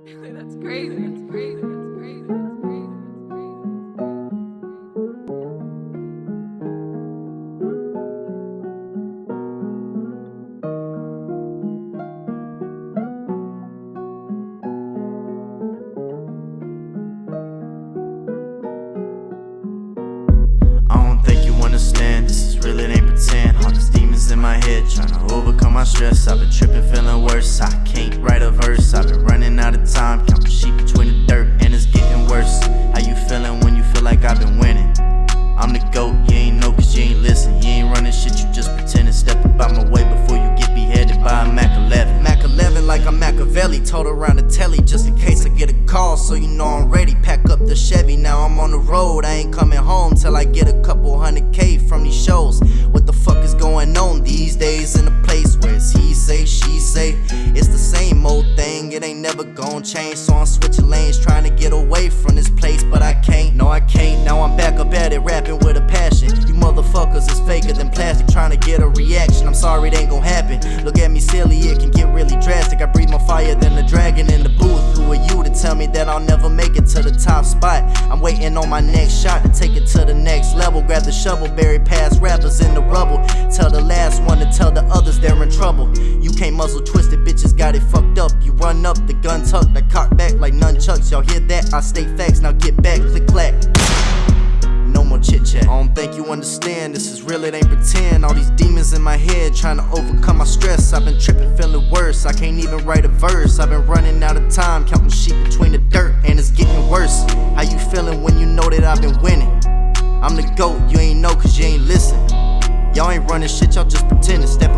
That's crazy. That's crazy. That's crazy. That's crazy. I don't think you understand, this is real, it ain't pretend All these demons in my head, tryna overcome my stress I've been tripping, feeling worse, I can't I've been winning? I'm the GOAT, you ain't know cause you ain't listen. You ain't running shit, you just pretending. Step up out my way before you get beheaded by a Mac 11 Mac 11 like I'm Machiavelli, told around the telly Just in case I get a call, so you know I'm ready. Pack up the Chevy, now I'm on the road. I ain't coming home till I get a couple hundred K from these shows. What the fuck is going on these days in a place where it's he say, she say? It's the same old thing, it ain't never gonna change. So I'm switching lanes, trying to motherfuckers is faker than plastic Trying to get a reaction, I'm sorry it ain't gon' happen. Look at me silly, it can get really drastic. I breathe more fire than the dragon in the booth. Who are you to tell me that I'll never make it to the top spot? I'm waiting on my next shot to take it to the next level. Grab the shovel, bury past rappers in the rubble. Tell the last one to tell the others they're in trouble. You can't muzzle twisted, bitches got it fucked up. You run up, the gun tucked, I cock back like nunchucks. Y'all hear that? I state facts, now get back, click clack think you understand, this is real, it ain't pretend. All these demons in my head, trying to overcome my stress. I've been tripping, feeling worse, I can't even write a verse. I've been running out of time, counting sheep between the dirt And it's getting worse, how you feeling when you know that I've been winning? I'm the GOAT, you ain't know cause you ain't listen. Y'all ain't running shit, y'all just pretending, Step